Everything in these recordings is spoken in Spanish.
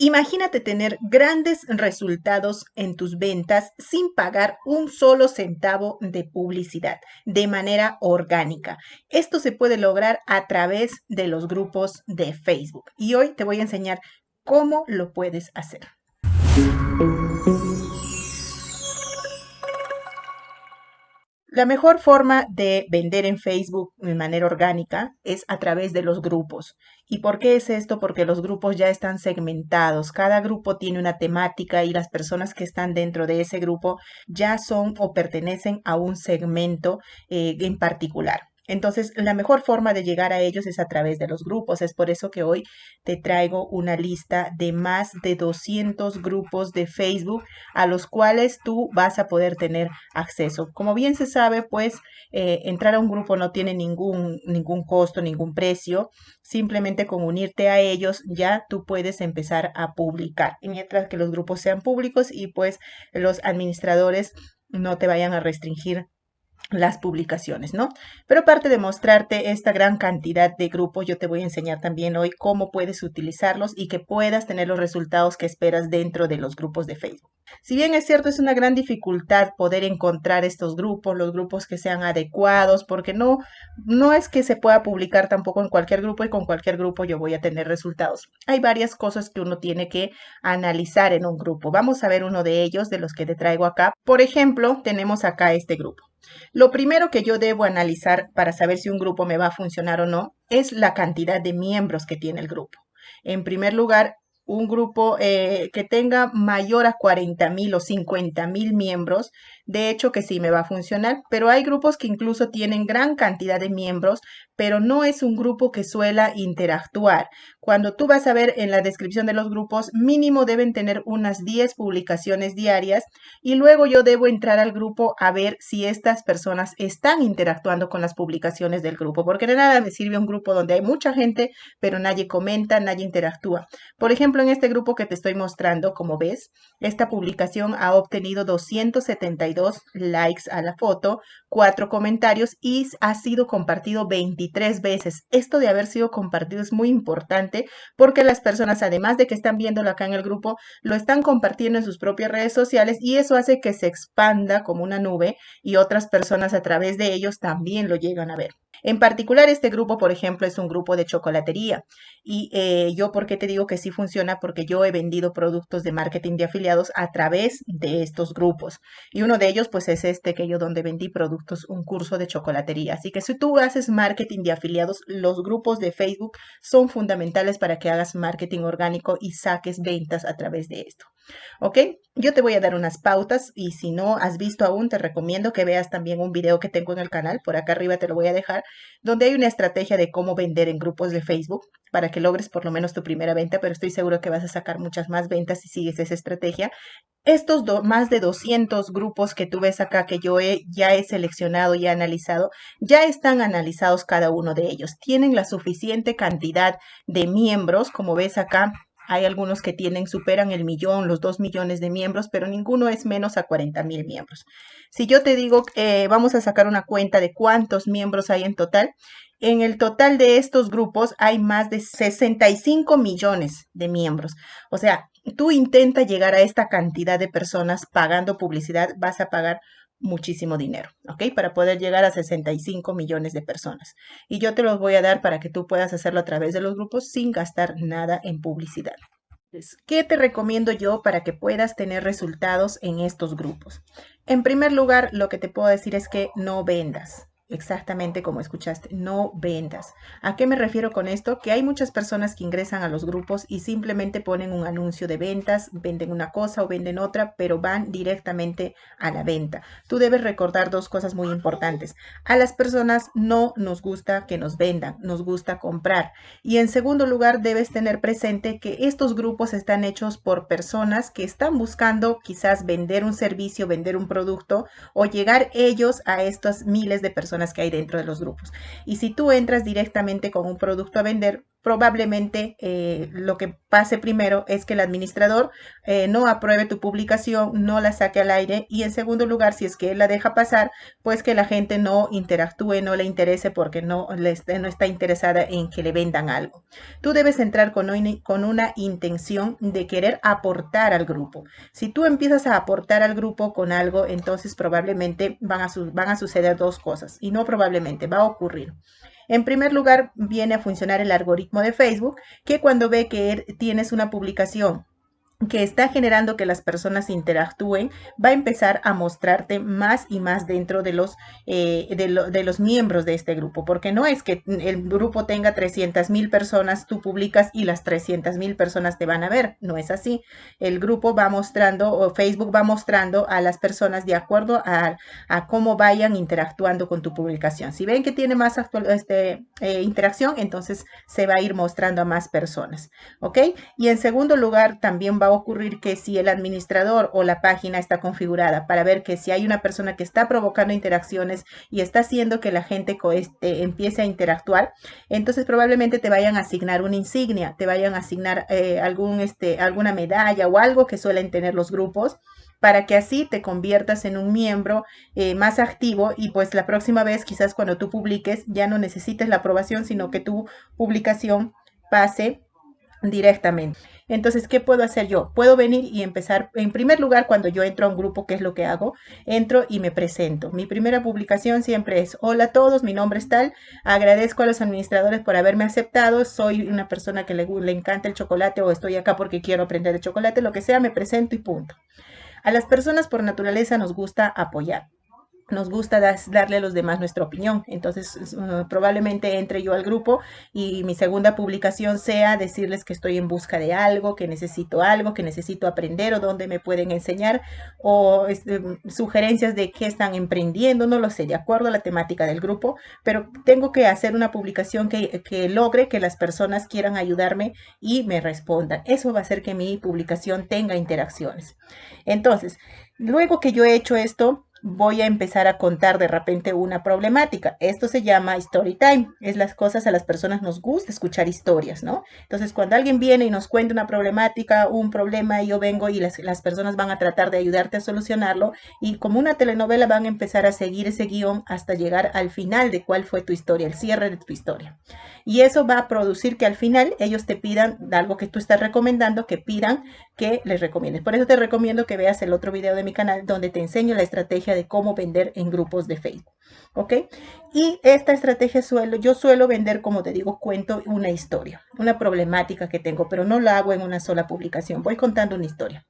Imagínate tener grandes resultados en tus ventas sin pagar un solo centavo de publicidad de manera orgánica. Esto se puede lograr a través de los grupos de Facebook y hoy te voy a enseñar cómo lo puedes hacer. La mejor forma de vender en Facebook de manera orgánica es a través de los grupos. ¿Y por qué es esto? Porque los grupos ya están segmentados. Cada grupo tiene una temática y las personas que están dentro de ese grupo ya son o pertenecen a un segmento eh, en particular. Entonces, la mejor forma de llegar a ellos es a través de los grupos. Es por eso que hoy te traigo una lista de más de 200 grupos de Facebook a los cuales tú vas a poder tener acceso. Como bien se sabe, pues eh, entrar a un grupo no tiene ningún, ningún costo, ningún precio. Simplemente con unirte a ellos ya tú puedes empezar a publicar. Y mientras que los grupos sean públicos y pues los administradores no te vayan a restringir las publicaciones, ¿no? Pero aparte de mostrarte esta gran cantidad de grupos, yo te voy a enseñar también hoy cómo puedes utilizarlos y que puedas tener los resultados que esperas dentro de los grupos de Facebook. Si bien es cierto, es una gran dificultad poder encontrar estos grupos, los grupos que sean adecuados, porque no, no es que se pueda publicar tampoco en cualquier grupo y con cualquier grupo yo voy a tener resultados. Hay varias cosas que uno tiene que analizar en un grupo. Vamos a ver uno de ellos, de los que te traigo acá. Por ejemplo, tenemos acá este grupo. Lo primero que yo debo analizar para saber si un grupo me va a funcionar o no es la cantidad de miembros que tiene el grupo. En primer lugar, un grupo eh, que tenga mayor a 40 mil o 50 mil miembros, de hecho que sí me va a funcionar, pero hay grupos que incluso tienen gran cantidad de miembros, pero no es un grupo que suela interactuar. Cuando tú vas a ver en la descripción de los grupos, mínimo deben tener unas 10 publicaciones diarias y luego yo debo entrar al grupo a ver si estas personas están interactuando con las publicaciones del grupo, porque de nada me sirve un grupo donde hay mucha gente, pero nadie comenta, nadie interactúa. Por ejemplo, en este grupo que te estoy mostrando, como ves, esta publicación ha obtenido 272 likes a la foto, 4 comentarios y ha sido compartido 23 veces. Esto de haber sido compartido es muy importante porque las personas, además de que están viéndolo acá en el grupo, lo están compartiendo en sus propias redes sociales y eso hace que se expanda como una nube y otras personas a través de ellos también lo llegan a ver. En particular, este grupo, por ejemplo, es un grupo de chocolatería. Y eh, yo, ¿por qué te digo que sí funciona? Porque yo he vendido productos de marketing de afiliados a través de estos grupos. Y uno de ellos, pues, es este que yo donde vendí productos, un curso de chocolatería. Así que si tú haces marketing de afiliados, los grupos de Facebook son fundamentales para que hagas marketing orgánico y saques ventas a través de esto. ¿Ok? Yo te voy a dar unas pautas y si no has visto aún, te recomiendo que veas también un video que tengo en el canal, por acá arriba te lo voy a dejar, donde hay una estrategia de cómo vender en grupos de Facebook para que logres por lo menos tu primera venta, pero estoy seguro que vas a sacar muchas más ventas si sigues esa estrategia. Estos más de 200 grupos que tú ves acá que yo he, ya he seleccionado y analizado, ya están analizados cada uno de ellos. Tienen la suficiente cantidad de miembros, como ves acá, hay algunos que tienen, superan el millón, los dos millones de miembros, pero ninguno es menos a 40 mil miembros. Si yo te digo, eh, vamos a sacar una cuenta de cuántos miembros hay en total, en el total de estos grupos hay más de 65 millones de miembros. O sea, tú intenta llegar a esta cantidad de personas pagando publicidad, vas a pagar muchísimo dinero, ¿ok? Para poder llegar a 65 millones de personas. Y yo te los voy a dar para que tú puedas hacerlo a través de los grupos sin gastar nada en publicidad. ¿Qué te recomiendo yo para que puedas tener resultados en estos grupos? En primer lugar, lo que te puedo decir es que no vendas exactamente como escuchaste, no vendas. ¿A qué me refiero con esto? Que hay muchas personas que ingresan a los grupos y simplemente ponen un anuncio de ventas, venden una cosa o venden otra, pero van directamente a la venta. Tú debes recordar dos cosas muy importantes. A las personas no nos gusta que nos vendan, nos gusta comprar. Y en segundo lugar, debes tener presente que estos grupos están hechos por personas que están buscando quizás vender un servicio, vender un producto o llegar ellos a estas miles de personas que hay dentro de los grupos. Y si tú entras directamente con un producto a vender, probablemente eh, lo que pase primero es que el administrador eh, no apruebe tu publicación, no la saque al aire y en segundo lugar, si es que él la deja pasar, pues que la gente no interactúe, no le interese porque no, le no está interesada en que le vendan algo. Tú debes entrar con, con una intención de querer aportar al grupo. Si tú empiezas a aportar al grupo con algo, entonces probablemente van a, van a suceder dos cosas y no probablemente, va a ocurrir. En primer lugar, viene a funcionar el algoritmo de Facebook, que cuando ve que tienes una publicación que está generando que las personas interactúen, va a empezar a mostrarte más y más dentro de los, eh, de, los miembros de este grupo, porque no es que el grupo tenga 300 mil personas, tú publicas y las 300 mil personas te van a ver, no es así. El grupo va mostrando, o Facebook va mostrando a las personas de acuerdo a, cómo vayan interactuando con tu publicación. Si ven que tiene más este, eh, interacción, entonces se va a ir mostrando a más personas, ¿ok? Y en segundo lugar, también va ocurrir que si el administrador o la página está configurada para ver que si hay una persona que está provocando interacciones y está haciendo que la gente este, empiece a interactuar, entonces probablemente te vayan a asignar una insignia, te vayan a asignar eh, algún, este, alguna medalla o algo que suelen tener los grupos para que así te conviertas en un miembro eh, más activo y pues la próxima vez quizás cuando tú publiques ya no necesites la aprobación, sino que tu publicación pase directamente. Entonces, ¿qué puedo hacer yo? Puedo venir y empezar, en primer lugar, cuando yo entro a un grupo, ¿qué es lo que hago? Entro y me presento. Mi primera publicación siempre es, hola a todos, mi nombre es tal, agradezco a los administradores por haberme aceptado, soy una persona que le, le encanta el chocolate o estoy acá porque quiero aprender de chocolate, lo que sea, me presento y punto. A las personas por naturaleza nos gusta apoyar nos gusta darle a los demás nuestra opinión. Entonces, uh, probablemente entre yo al grupo y mi segunda publicación sea decirles que estoy en busca de algo, que necesito algo, que necesito aprender o dónde me pueden enseñar o este, sugerencias de qué están emprendiendo, no lo sé, de acuerdo a la temática del grupo, pero tengo que hacer una publicación que, que logre que las personas quieran ayudarme y me respondan. Eso va a hacer que mi publicación tenga interacciones. Entonces, luego que yo he hecho esto, voy a empezar a contar de repente una problemática. Esto se llama story time. Es las cosas a las personas nos gusta escuchar historias, ¿no? Entonces, cuando alguien viene y nos cuenta una problemática, un problema, y yo vengo y las, las personas van a tratar de ayudarte a solucionarlo y como una telenovela van a empezar a seguir ese guion hasta llegar al final de cuál fue tu historia, el cierre de tu historia. Y eso va a producir que al final ellos te pidan algo que tú estás recomendando, que pidan que les recomiendes. Por eso te recomiendo que veas el otro video de mi canal donde te enseño la estrategia de cómo vender en grupos de Facebook. ¿Ok? Y esta estrategia suelo, yo suelo vender, como te digo, cuento una historia, una problemática que tengo, pero no la hago en una sola publicación. Voy contando una historia.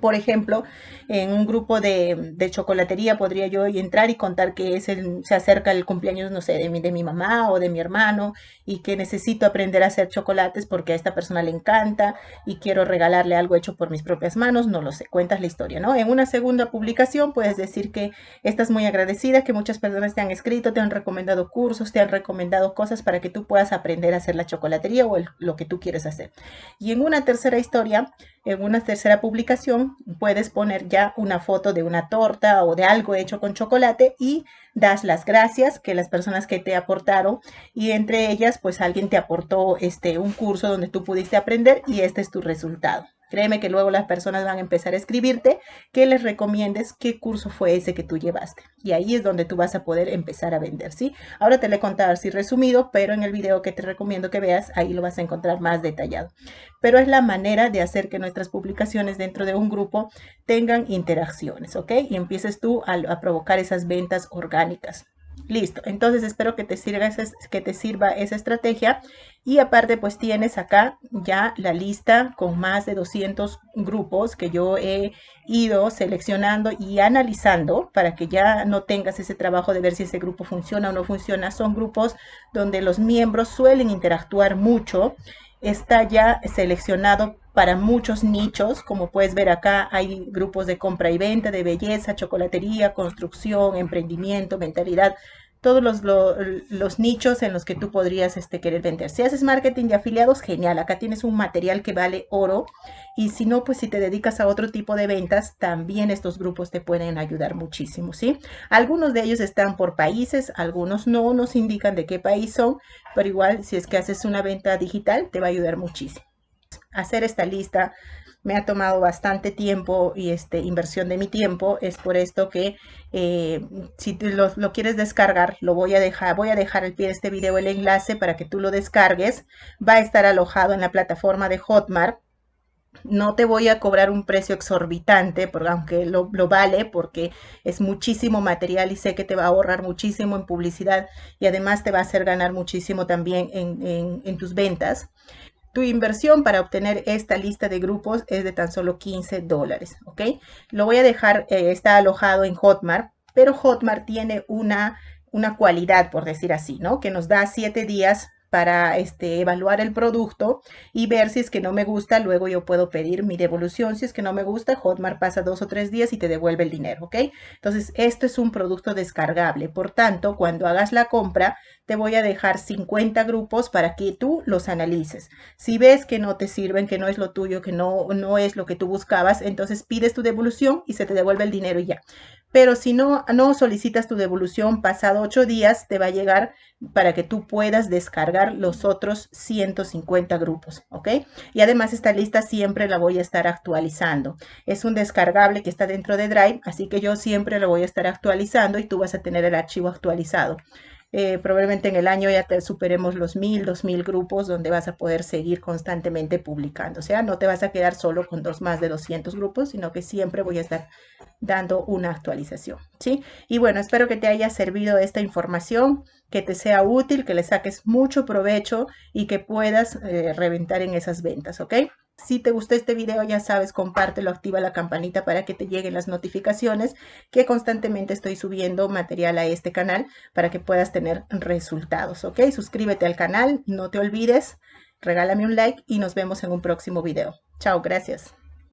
Por ejemplo, en un grupo de, chocolatería podría yo entrar y contar que el, se acerca el cumpleaños, no sé, de mi, de mi mamá o de mi hermano y que necesito aprender a hacer chocolates porque a esta persona le encanta y quiero regalarle algo hecho por mis propias manos, no lo sé, cuentas la historia, ¿no? En una segunda publicación puedes decir que estás muy agradecida, que muchas personas te han escrito, te han recomendado cursos, te han recomendado cosas para que tú puedas aprender a hacer la chocolatería o lo que tú quieres hacer. Y en una tercera historia, en una tercera publicación puedes poner ya una foto de una torta o de algo hecho con chocolate y das las gracias que las personas que te aportaron y entre ellas pues alguien te aportó este un curso donde tú pudiste aprender y este es tu resultado. Créeme que luego las personas van a empezar a escribirte que les recomiendes qué curso fue ese que tú llevaste. Y ahí es donde tú vas a poder empezar a vender, ¿sí? Ahora te lo he contado así resumido, pero en el video que te recomiendo que veas, ahí lo vas a encontrar más detallado. Pero es la manera de hacer que nuestras publicaciones dentro de un grupo tengan interacciones, ¿ok? Y empieces tú a, a provocar esas ventas orgánicas. Listo, entonces espero que te, sirva esa, que te sirva esa estrategia y aparte pues tienes acá ya la lista con más de 200 grupos que yo he ido seleccionando y analizando para que ya no tengas ese trabajo de ver si ese grupo funciona o no funciona. Son grupos donde los miembros suelen interactuar mucho. Está ya seleccionado para muchos nichos. Como puedes ver acá, hay grupos de compra y venta, de belleza, chocolatería, construcción, emprendimiento, mentalidad. todos los, los, nichos en los que tú podrías este, querer vender. Si haces marketing de afiliados, genial, acá tienes un material que vale oro y si no, pues si te dedicas a otro tipo de ventas, también estos grupos te pueden ayudar muchísimo, ¿sí? Algunos de ellos están por países, algunos no nos indican de qué país son, pero igual si es que haces una venta digital, te va a ayudar muchísimo. Hacer esta lista me ha tomado bastante tiempo y este, inversión de mi tiempo. Es por esto que eh, si lo, quieres descargar, lo voy a dejar, voy a dejar al pie de este video el enlace para que tú lo descargues. Va a estar alojado en la plataforma de Hotmart. No te voy a cobrar un precio exorbitante, porque aunque lo, vale, porque es muchísimo material y sé que te va a ahorrar muchísimo en publicidad y además te va a hacer ganar muchísimo también en tus ventas. Tu inversión para obtener esta lista de grupos es de tan solo 15 dólares, ¿ok? Lo voy a dejar, eh, está alojado en Hotmart, pero Hotmart tiene una, una cualidad, por decir así, ¿no? Que nos da 7 días para este, evaluar el producto y ver si es que no me gusta, luego yo puedo pedir mi devolución. Si es que no me gusta, Hotmart pasa dos o tres días y te devuelve el dinero, ¿ok? Entonces, esto es un producto descargable. Por tanto, cuando hagas la compra, te voy a dejar 50 grupos para que tú los analices. Si ves que no te sirven, que no es lo tuyo, que no, no es lo que tú buscabas, entonces pides tu devolución y se te devuelve el dinero y ya. Pero si no, no solicitas tu devolución, pasado ocho días te va a llegar para que tú puedas descargar los otros 150 grupos, ¿ok? Y además esta lista siempre la voy a estar actualizando. Es un descargable que está dentro de Drive, así que yo siempre lo voy a estar actualizando y tú vas a tener el archivo actualizado. Eh, probablemente en el año ya te superemos los mil, dos mil grupos donde vas a poder seguir constantemente publicando. O sea, no te vas a quedar solo con dos más de 200 grupos, sino que siempre voy a estar dando una actualización. ¿sí? Y bueno, espero que te haya servido esta información, que te sea útil, que le saques mucho provecho y que puedas eh, reventar en esas ventas. ¿Ok? Si te gustó este video, ya sabes, compártelo, activa la campanita para que te lleguen las notificaciones que constantemente estoy subiendo material a este canal para que puedas tener resultados, ¿ok? Suscríbete al canal, no te olvides, regálame un like y nos vemos en un próximo video. Chao, gracias.